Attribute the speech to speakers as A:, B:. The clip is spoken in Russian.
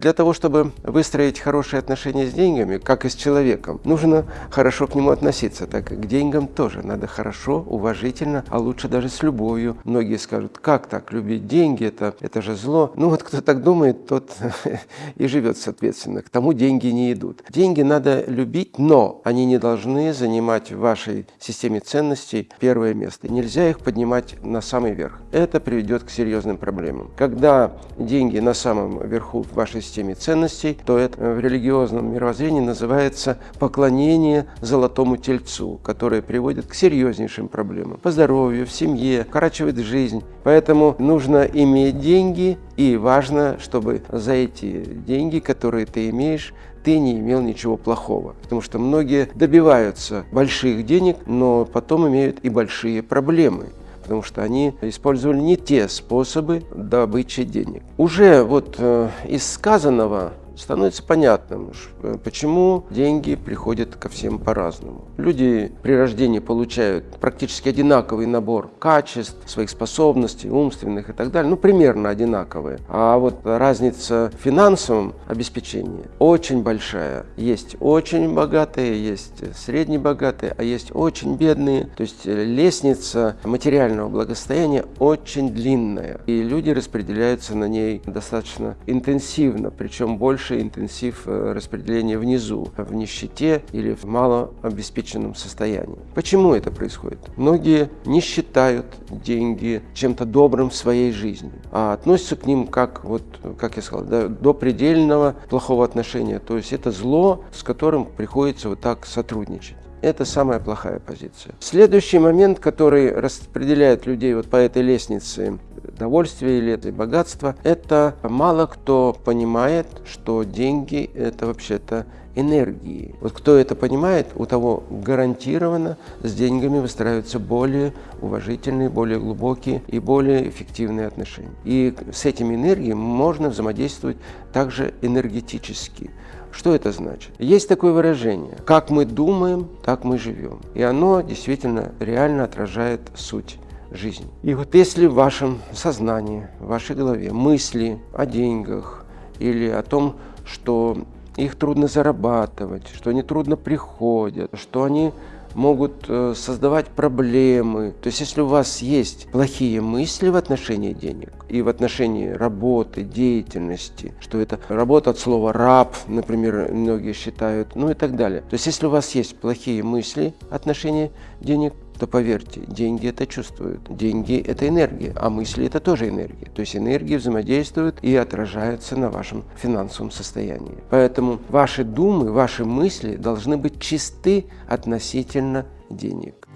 A: Для того, чтобы выстроить хорошие отношения с деньгами, как и с человеком, нужно хорошо к нему относиться, так как к деньгам тоже надо хорошо, уважительно, а лучше даже с любовью. Многие скажут, как так, любить деньги, это, это же зло. Ну вот кто так думает, тот и живет соответственно. К тому деньги не идут. Деньги надо любить, но они не должны занимать в вашей системе ценностей первое место. Нельзя их поднимать на самый верх. Это приведет к серьезным проблемам. Когда деньги на самом верху вашей системе ценностей, то это в религиозном мировоззрении называется поклонение золотому тельцу, которое приводит к серьезнейшим проблемам по здоровью, в семье, укорачивает жизнь. Поэтому нужно иметь деньги, и важно, чтобы за эти деньги, которые ты имеешь, ты не имел ничего плохого. Потому что многие добиваются больших денег, но потом имеют и большие проблемы потому что они использовали не те способы добычи денег. Уже вот э, из сказанного становится понятным, э, почему деньги приходят ко всем по-разному. Люди при рождении получают практически одинаковый набор качеств, своих способностей, умственных и так далее, ну, примерно одинаковые. А вот разница в финансовом обеспечении очень большая. Есть очень богатые, есть среднебогатые, а есть очень бедные. То есть э, лестница материального благосостояния очень длинная, и люди распределяются на ней достаточно интенсивно, причем больше больше интенсив э, распределения внизу, в нищете или в малообеспеченном состоянии. Почему это происходит? Многие не считают деньги чем-то добрым в своей жизни, а относятся к ним как, вот, как я сказал, до, до предельного плохого отношения. То есть это зло, с которым приходится вот так сотрудничать. Это самая плохая позиция. Следующий момент, который распределяет людей вот по этой лестнице довольствия или это богатства, это мало кто понимает, что деньги это вообще-то энергии. Вот кто это понимает, у того гарантированно с деньгами выстраиваются более уважительные, более глубокие и более эффективные отношения. И с этими энергиями можно взаимодействовать также энергетически. Что это значит? Есть такое выражение «как мы думаем, так мы живем». И оно действительно реально отражает суть жизни. И вот если в вашем сознании, в вашей голове мысли о деньгах или о том, что их трудно зарабатывать, что они трудно приходят, что они могут э, создавать проблемы. То есть если у вас есть плохие мысли в отношении денег и в отношении работы, деятельности, что это работа от слова «раб», например, многие считают, ну и так далее. То есть если у вас есть плохие мысли в отношении денег, то поверьте, деньги это чувствуют. Деньги – это энергия, а мысли – это тоже энергия. То есть энергия взаимодействует и отражается на вашем финансовом состоянии. Поэтому ваши думы, ваши мысли должны быть чисты относительно денег.